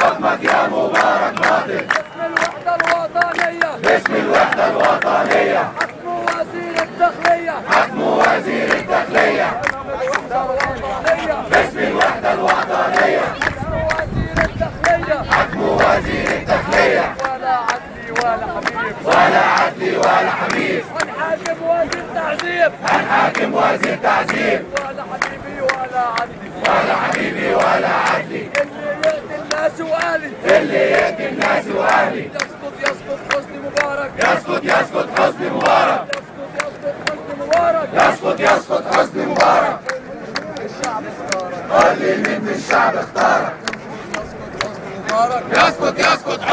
مبارك يا مبارك باطل باسم الوحدة الوطنية. باسم الوحدة الوطنية. حكم وزير الداخلية. حكم وزير الداخلية. باسم الوحدة الوطنية. حكم وزير الداخلية. حكم وزير الداخلية. ولا عدلي ولا حبيب. ولا عدلي ولا حبيب. هنحاكم وزير تعذيب هنحاكم وزير تعذيب ولا حبيبي ولا عدلي. ولا حبيبي ولا عدلي يأتي الناس وأهلي يسقط يسقط حسني مبارك يسقط يسقط حسني مبارك يسقط يسقط حسني مبارك يسقط يسقط حسني مبارك الشعب اختارك في الشعب اختارك مبارك يسقط يسقط حسني